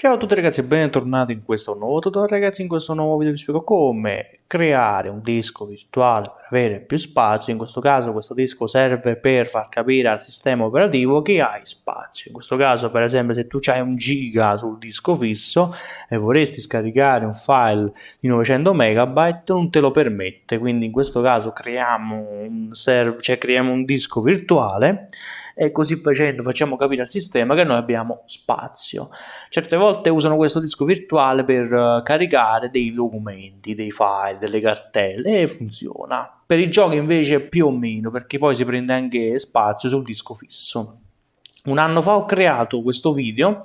Ciao a tutti ragazzi e bentornati in questo nuovo tutorial. Ragazzi, in questo nuovo video vi spiego come creare un disco virtuale per avere più spazio, in questo caso questo disco serve per far capire al sistema operativo che hai spazio, in questo caso per esempio se tu hai un giga sul disco fisso e vorresti scaricare un file di 900 megabyte non te lo permette, quindi in questo caso creiamo un, server, cioè creiamo un disco virtuale e così facendo facciamo capire al sistema che noi abbiamo spazio. Certe volte usano questo disco virtuale per uh, caricare dei documenti, dei file, delle cartelle e funziona. Per i giochi invece più o meno perché poi si prende anche spazio sul disco fisso. Un anno fa ho creato questo video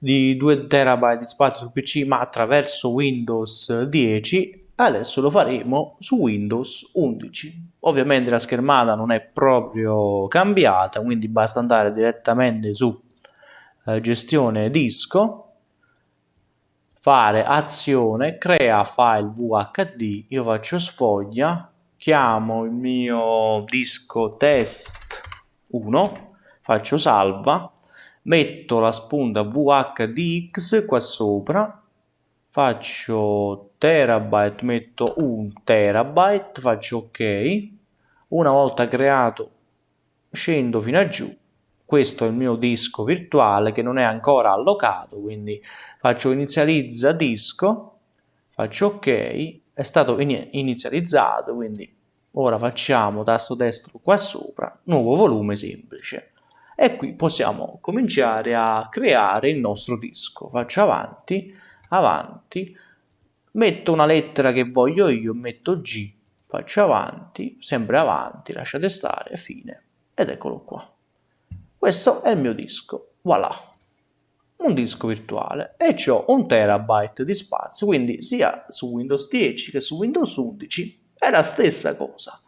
di 2 terabyte di spazio sul PC ma attraverso Windows 10 adesso lo faremo su Windows 11 ovviamente la schermata non è proprio cambiata quindi basta andare direttamente su eh, gestione disco fare azione crea file VHD io faccio sfoglia chiamo il mio disco test 1 faccio salva metto la spunta VHDX qua sopra faccio terabyte metto un terabyte faccio ok. Una volta creato scendo fino a giù. Questo è il mio disco virtuale che non è ancora allocato quindi faccio inizializza disco faccio ok è stato inizializzato quindi ora facciamo tasto destro qua sopra nuovo volume semplice. E qui possiamo cominciare a creare il nostro disco. Faccio avanti avanti, metto una lettera che voglio io, metto G, faccio avanti, sempre avanti, lasciate stare, fine, ed eccolo qua. Questo è il mio disco, voilà, un disco virtuale e ho un terabyte di spazio, quindi sia su Windows 10 che su Windows 11 è la stessa cosa.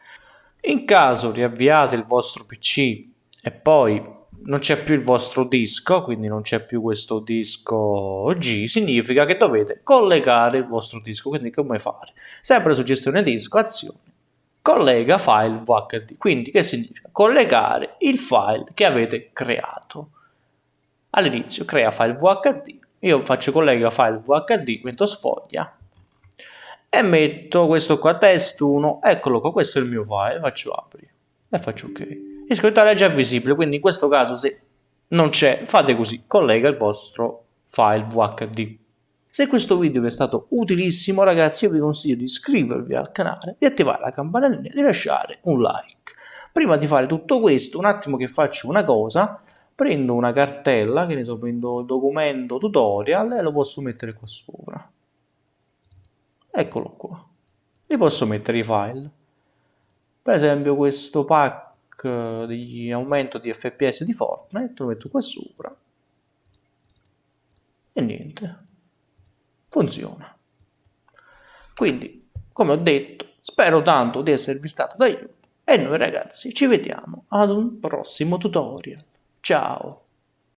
In caso riavviate il vostro PC e poi non c'è più il vostro disco, quindi non c'è più questo disco G, significa che dovete collegare il vostro disco, quindi come fare? Sempre su gestione disco, azione, collega file VHD, quindi che significa? Collegare il file che avete creato. All'inizio crea file VHD, io faccio collega file VHD, metto sfoglia e metto questo qua test 1, eccolo qua, questo è il mio file, faccio apri e faccio ok iscrizione è già visibile, quindi in questo caso se non c'è, fate così, collega il vostro file VHD. Se questo video vi è stato utilissimo ragazzi, io vi consiglio di iscrivervi al canale, di attivare la campanellina e di lasciare un like. Prima di fare tutto questo, un attimo che faccio una cosa, prendo una cartella, che ne so, prendo documento tutorial e lo posso mettere qua sopra. Eccolo qua. Li posso mettere i file. Per esempio questo pack di aumento di fps di Fortnite, lo metto qua sopra e niente, funziona. Quindi, come ho detto, spero tanto di esservi stato d'aiuto e noi ragazzi ci vediamo ad un prossimo tutorial. Ciao!